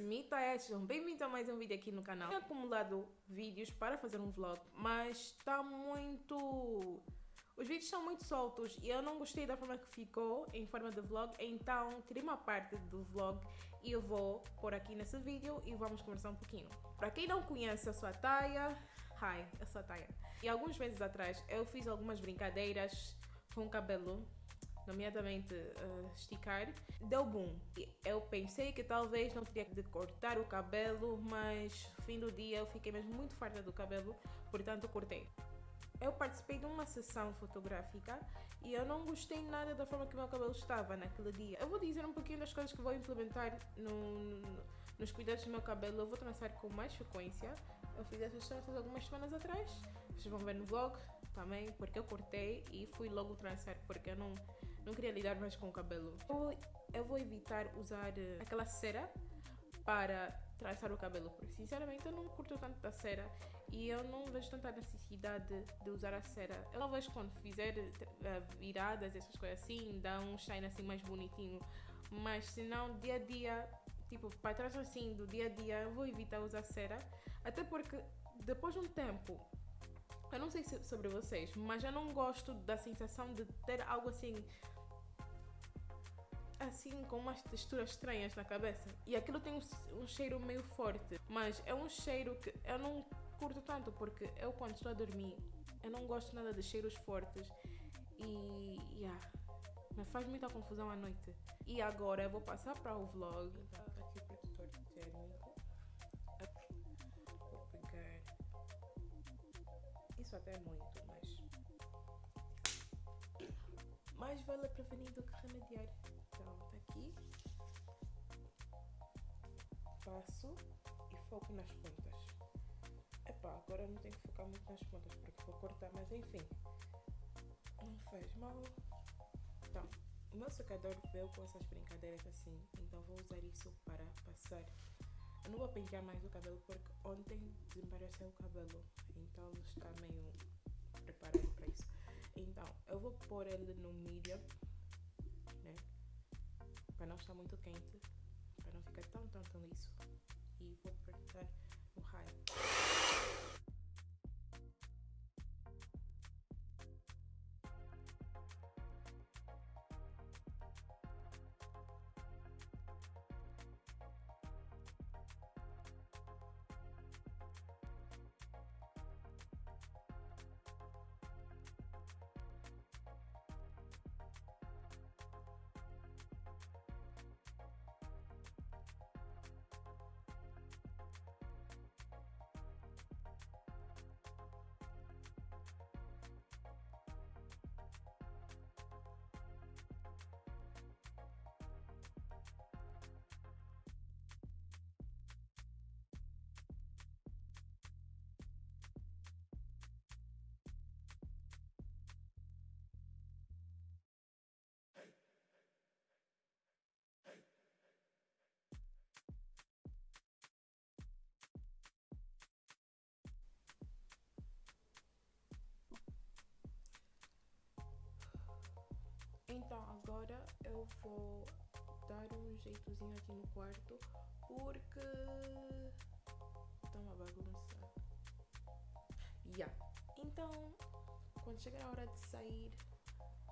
me, Taya. Sejam bem-vindos a mais um vídeo aqui no canal. Tenho acumulado vídeos para fazer um vlog, mas está muito... Os vídeos são muito soltos e eu não gostei da forma que ficou em forma de vlog, então tirei uma parte do vlog e eu vou pôr aqui nesse vídeo e vamos conversar um pouquinho. Para quem não conhece, eu sou a Taya. Hi, eu sou a Taya. E alguns meses atrás eu fiz algumas brincadeiras com o cabelo nomeadamente uh, esticar, deu boom. Eu pensei que talvez não teria de cortar o cabelo, mas fim do dia eu fiquei mesmo muito farta do cabelo, portanto cortei. Eu participei de uma sessão fotográfica e eu não gostei nada da forma que o meu cabelo estava naquele dia. Eu vou dizer um pouquinho das coisas que vou implementar no, no, nos cuidados do meu cabelo. Eu vou trançar com mais frequência. Eu fiz essas tranças algumas semanas atrás. Vocês vão ver no vlog também, porque eu cortei e fui logo trançar, porque eu não não queria lidar mais com o cabelo. Eu, eu vou evitar usar uh, aquela cera para traçar o cabelo, porque sinceramente eu não curto tanto da cera e eu não vejo tanta necessidade de usar a cera. Eu talvez quando fizer uh, viradas, essas coisas assim, dá um shine assim mais bonitinho, mas se não, dia a dia, tipo, para trás assim, do dia a dia, eu vou evitar usar cera, até porque depois de um tempo eu não sei sobre vocês, mas eu não gosto da sensação de ter algo assim assim com umas texturas estranhas na cabeça. E aquilo tem um, um, cheiro meio forte, mas é um cheiro que eu não curto tanto porque eu quando estou a dormir, eu não gosto nada de cheiros fortes e yeah, me faz muita confusão à noite. E agora eu vou passar para o vlog. Isso até muito, mas. Mais vale prevenir do que remediar. Então, tá aqui. Passo e foco nas pontas. Epá, agora não tenho que focar muito nas pontas porque vou cortar, mas enfim. Não faz mal. Então, o meu secador veio com essas brincadeiras assim, então vou usar isso para passar. Eu não vou pentear mais o cabelo porque ontem desembaraçou o cabelo, então está meio pôr ele no medium para não estar muito quente, para não ficar tão, tão, tão liso. E vou apertar no raio. Agora eu vou dar um jeitozinho aqui no quarto porque tá uma bagunça. Yeah. Então, quando chegar a hora de sair,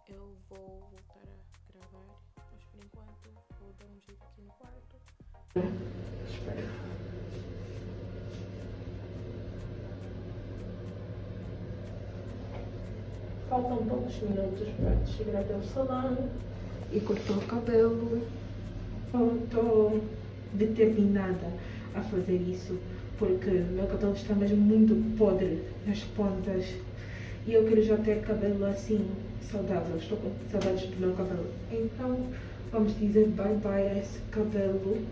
eu vou voltar a gravar. Mas por enquanto vou dar um jeito aqui no quarto. Espera. Faltam poucos minutos para chegar até o salão e cortar o cabelo. Estou determinada a fazer isso porque meu cabelo está mesmo muito podre nas pontas e eu quero já ter cabelo assim saudável. Estou com saudades do meu cabelo. Então vamos dizer bye bye a esse cabelo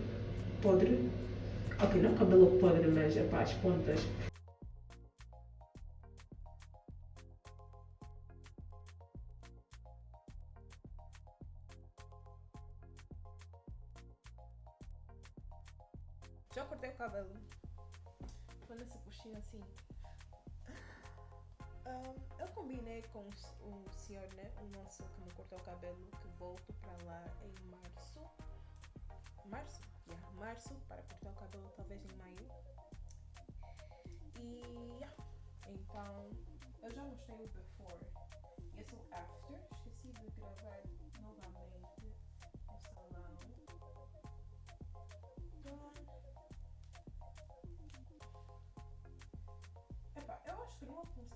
podre. Ok, não cabelo podre, mas é para as pontas. Já cortei o cabelo. Tô nesse puxinho assim. Um, eu combinei com o senhor, né? O nosso que me cortou o cabelo, que volto pra lá em março. Março? Yeah, março, para cabelo talvez em maio. E então eu já mostrei o before. Esse é o after. Esqueci de gravar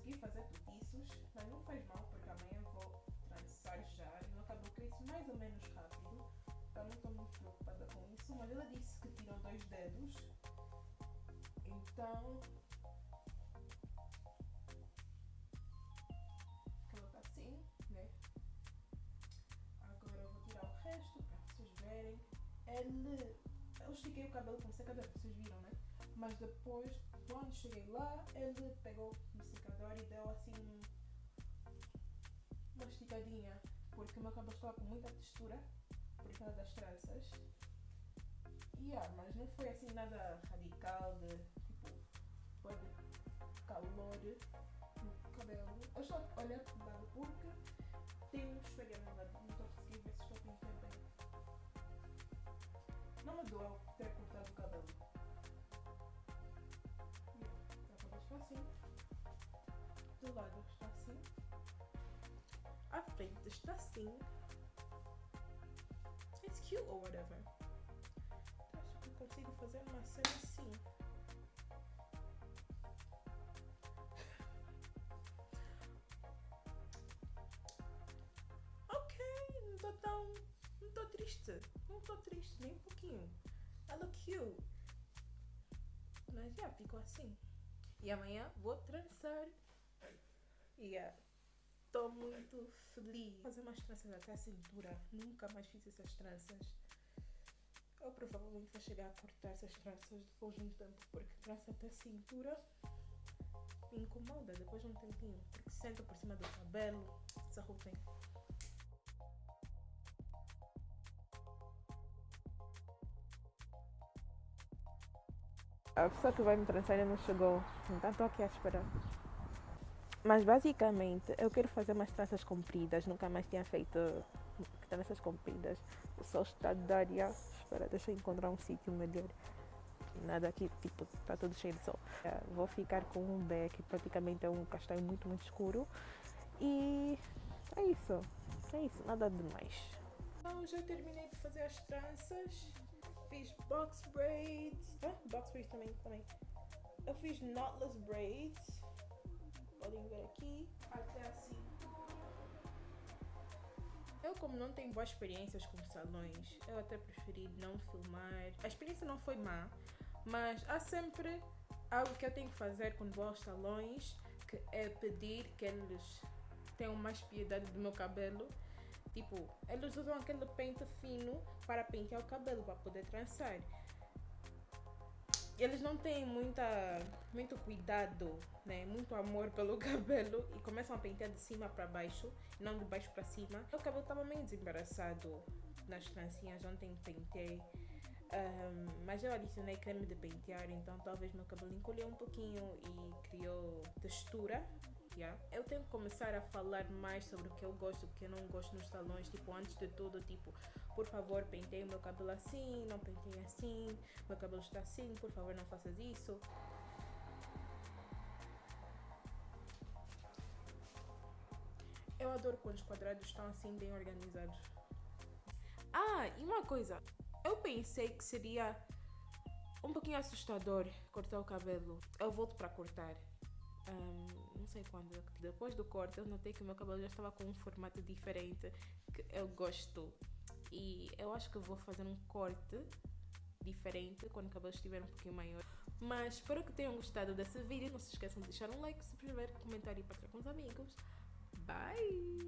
não vou conseguir fazer petiços, mas não faz mal porque amanhã vou trançar já e meu cabelo cresce mais ou menos rápido. Então não estou muito preocupada com isso, mas ela disse que tiram dois dedos. Então colocar assim, né? Agora eu vou tirar o resto para vocês verem. Ele. Eu estiquei o cabelo com secador, vocês viram, né? Mas depois, quando cheguei lá, ele pegou secador e deu assim uma esticadinha. Porque o meu cabelo estava com muita textura por causa das tranças. Yeah, mas não foi assim nada radical de tipo pode calor no cabelo. Eu estou olhar para o lado porque tem um espelho no lado, está assim. It's cute or whatever. Então, acho que consigo fazer uma cena assim. Ok, não tô tão. Não tô triste. Não tô triste nem um pouquinho. Look cute. Mas já ficou assim. E amanhã vou trançar. E yeah. Tô muito feliz. Fazer umas tranças até a cintura. Nunca mais fiz essas tranças. Eu provavelmente vou chegar a cortar essas tranças depois de um tempo, porque trança até a cintura me incomoda depois de um tempinho, porque senta por cima do cabelo, desarrupem. A pessoa que vai me trançar ainda não chegou, então estou aqui a esperar. Mas basicamente eu quero fazer umas tranças compridas, nunca mais tinha feito tranças compridas. O sol está a dar já. Espera, deixa eu encontrar um sítio melhor. Nada aqui, tipo, está tudo cheio de sol. É, vou ficar com um beck, praticamente é um castanho muito, muito escuro. E é isso, é isso, nada demais. Então já terminei de fazer as tranças. Fiz box braids. Ah, box braids também, também. Eu fiz knotless braids podem ver aqui, até assim. Eu, como não tenho boas experiências com salões, eu até preferi não filmar. A experiência não foi má, mas há sempre algo que eu tenho que fazer quando vou aos salões, que é pedir que eles tenham mais piedade do meu cabelo. Tipo, eles usam aquele pente fino para pentear o cabelo, para poder trançar eles não têm muita, muito cuidado, né? Muito amor pelo cabelo e começam a pentear de cima para baixo, não de baixo para cima. O cabelo estava meio desembaraçado nas trancinhas, ontem pentei. Um, mas eu adicionei creme de pentear, então talvez meu cabelo encolheu um pouquinho e criou textura Yeah. Eu tenho que começar a falar mais sobre o que eu gosto, o que eu não gosto nos salões. Tipo, antes de tudo, tipo, por favor, penteie o meu cabelo assim, não penteie assim, meu cabelo está assim, por favor, não faças isso. Eu adoro quando os quadrados estão assim bem organizados. Ah, e uma coisa. Eu pensei que seria um pouquinho assustador cortar o cabelo. Eu volto para cortar um, não sei quando, depois do corte, eu notei que o meu cabelo já estava com um formato diferente que eu gosto. E eu acho que vou fazer um corte diferente quando o cabelo estiver um pouquinho maior. Mas espero que tenham gostado desse vídeo. Não se esqueçam de deixar um like, subscrever, comentar e partilhar com os amigos. Bye!